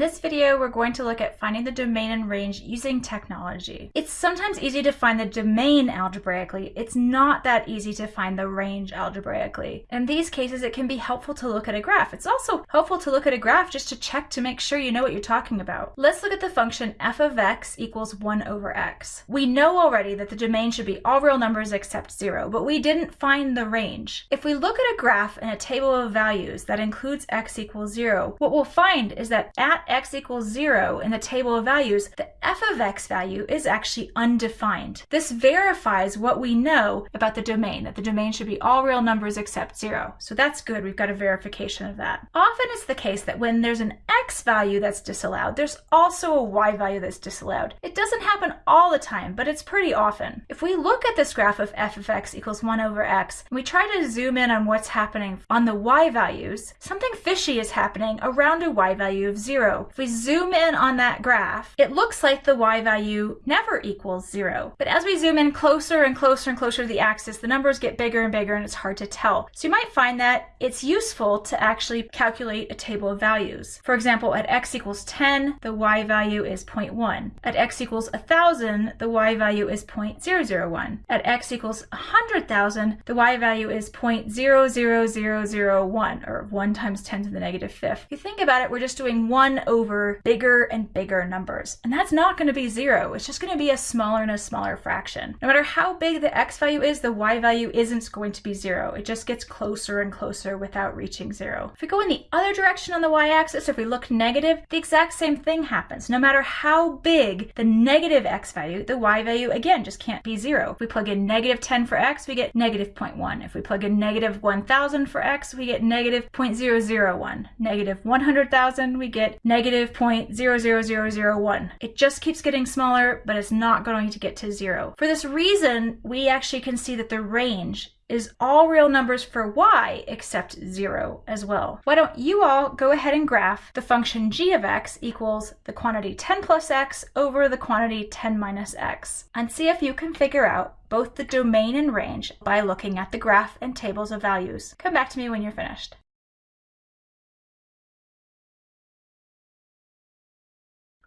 this video, we're going to look at finding the domain and range using technology. It's sometimes easy to find the domain algebraically. It's not that easy to find the range algebraically. In these cases, it can be helpful to look at a graph. It's also helpful to look at a graph just to check to make sure you know what you're talking about. Let's look at the function f of x equals 1 over x. We know already that the domain should be all real numbers except 0, but we didn't find the range. If we look at a graph in a table of values that includes x equals 0, what we'll find is that at x equals 0 in the table of values, the f of x value is actually undefined. This verifies what we know about the domain, that the domain should be all real numbers except 0. So that's good. We've got a verification of that. Often it's the case that when there's an x value that's disallowed, there's also a y value that's disallowed. It doesn't happen all the time, but it's pretty often. If we look at this graph of f of x equals 1 over x, and we try to zoom in on what's happening on the y values, something fishy is happening around a y value of 0. If we zoom in on that graph, it looks like the y value never equals 0. But as we zoom in closer and closer and closer to the axis, the numbers get bigger and bigger and it's hard to tell. So you might find that it's useful to actually calculate a table of values. For example, at x equals 10, the y value is 0.1. At x equals 1000, the y value is 0.001. At x equals 100,000, the y value is 0.00001, or 1 times 10 to the negative fifth. If you think about it, we're just doing 1 over bigger and bigger numbers. And that's not going to be 0. It's just going to be a smaller and a smaller fraction. No matter how big the x value is, the y value isn't going to be 0. It just gets closer and closer without reaching 0. If we go in the other direction on the y-axis, if we look negative, the exact same thing happens. No matter how big the negative x value, the y value, again, just can't be 0. If we plug in negative 10 for x, we get negative 0.1. If we plug in negative 1,000 for x, we get negative 0.001. Negative 100,000, we get negative 0.00001. It just keeps getting smaller, but it's not going to get to 0. For this reason, we actually can see that the range is all real numbers for y except 0 as well. Why don't you all go ahead and graph the function g of x equals the quantity 10 plus x over the quantity 10 minus x and see if you can figure out both the domain and range by looking at the graph and tables of values. Come back to me when you're finished.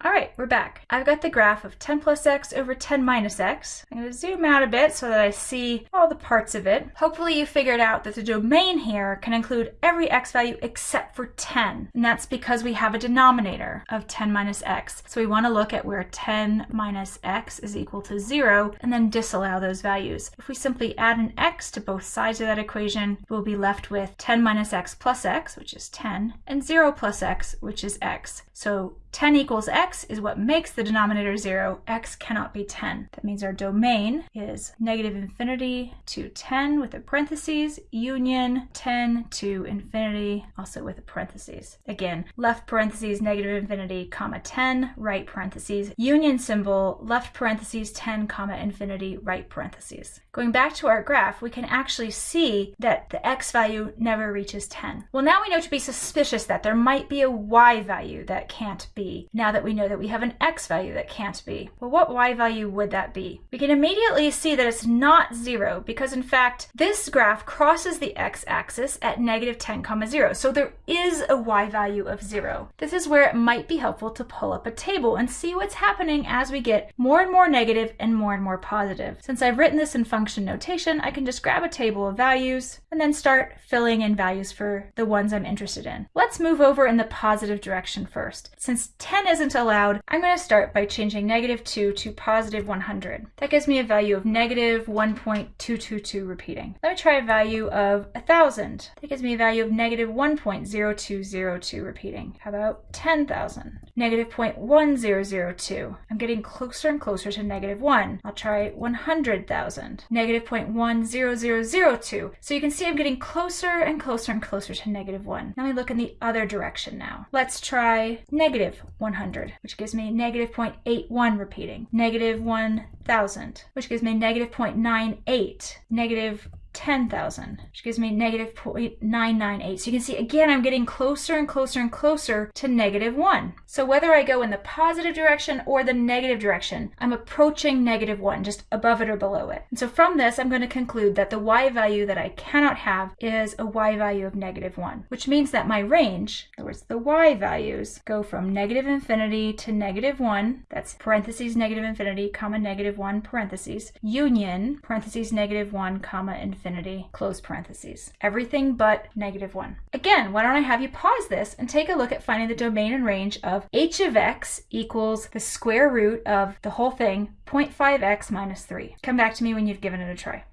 All right, we're back. I've got the graph of 10 plus x over 10 minus x. I'm going to zoom out a bit so that I see all the parts of it. Hopefully you figured out that the domain here can include every x value except for 10. And that's because we have a denominator of 10 minus x. So we want to look at where 10 minus x is equal to 0 and then disallow those values. If we simply add an x to both sides of that equation, we'll be left with 10 minus x plus x, which is 10, and 0 plus x, which is x. So 10 equals x is what makes the denominator 0. x cannot be 10. That means our domain is negative infinity to 10 with a parentheses, union 10 to infinity, also with a parentheses. Again, left parentheses, negative infinity, comma 10, right parentheses, union symbol, left parentheses, 10, comma infinity, right parentheses. Going back to our graph, we can actually see that the x value never reaches 10. Well, now we know to be suspicious that there might be a y value that can't be be now that we know that we have an x value that can't be? Well, what y value would that be? We can immediately see that it's not zero because in fact, this graph crosses the x-axis at negative 10 comma 0. So there is a y value of zero. This is where it might be helpful to pull up a table and see what's happening as we get more and more negative and more and more positive. Since I've written this in function notation, I can just grab a table of values and then start filling in values for the ones I'm interested in. Let's move over in the positive direction first. Since 10 isn't allowed, I'm going to start by changing negative 2 to positive 100. That gives me a value of negative 1.222 repeating. Let me try a value of 1000. That gives me a value of negative 1.0202 repeating. How about 10,000? Negative 0.1002. I'm getting closer and closer to negative 1. I'll try 100,000. Negative 0.10002. So you can see I'm getting closer and closer and closer to negative 1. Let me look in the other direction now. Let's try negative 100, which gives me negative 0.81 repeating, negative 1000, which gives me negative 0.98, negative 10,000, which gives me negative 0.998. So you can see, again, I'm getting closer and closer and closer to negative 1. So whether I go in the positive direction or the negative direction, I'm approaching negative 1, just above it or below it. And so from this, I'm going to conclude that the y value that I cannot have is a y value of negative 1, which means that my range, in other words, the y values, go from negative infinity to negative 1, that's parentheses negative infinity, comma negative 1 parentheses, union, parentheses negative 1, comma infinity, close parentheses. Everything but negative 1. Again, why don't I have you pause this and take a look at finding the domain and range of h of x equals the square root of the whole thing, 0.5x minus 3. Come back to me when you've given it a try.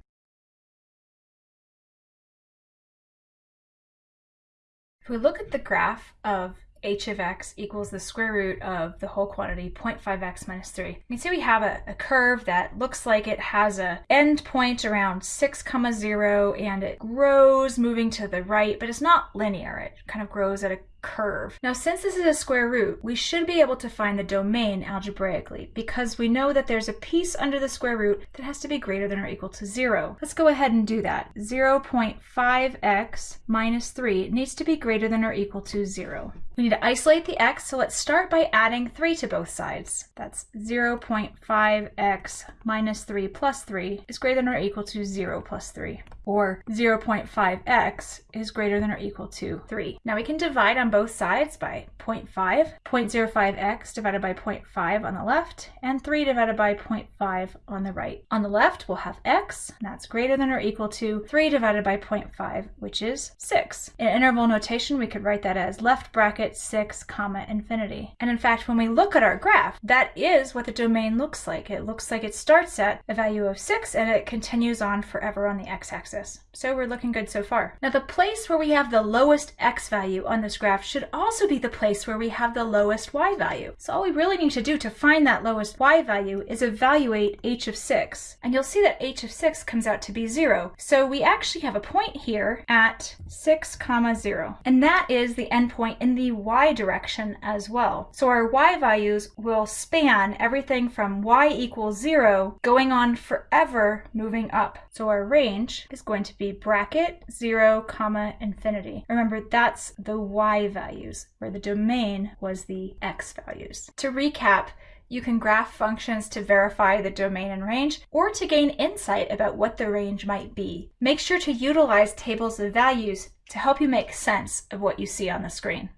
If we look at the graph of h of x equals the square root of the whole quantity 0.5x minus 3. You can see we have a, a, curve that looks like it has a end point around 6 comma 0 and it grows moving to the right but it's not linear. It kind of grows at a curve. Now, since this is a square root, we should be able to find the domain algebraically because we know that there's a piece under the square root that has to be greater than or equal to zero. Let's go ahead and do that. 0.5x minus 3 needs to be greater than or equal to zero. We need to isolate the x, so let's start by adding 3 to both sides. That's 0.5x minus 3 plus 3 is greater than or equal to 0 plus 3 or 0.5x is greater than or equal to 3. Now we can divide on both sides by 0.5, 0.05x divided by 0.5 on the left, and 3 divided by 0.5 on the right. On the left, we'll have x, and that's greater than or equal to 3 divided by 0.5, which is 6. In interval notation, we could write that as left bracket 6 comma infinity. And in fact, when we look at our graph, that is what the domain looks like. It looks like it starts at a value of 6 and it continues on forever on the x-axis. So we're looking good so far. Now the place where we have the lowest x value on this graph should also be the place where we have the lowest y value. So all we really need to do to find that lowest y value is evaluate h of 6. And you'll see that h of 6 comes out to be 0. So we actually have a point here at 6 comma 0. And that is the endpoint in the y direction as well. So our y values will span everything from y equals 0 going on forever moving up. So our range is going to be bracket 0 comma infinity. Remember that's the y values where the domain was the x values. To recap, you can graph functions to verify the domain and range or to gain insight about what the range might be. Make sure to utilize tables of values to help you make sense of what you see on the screen.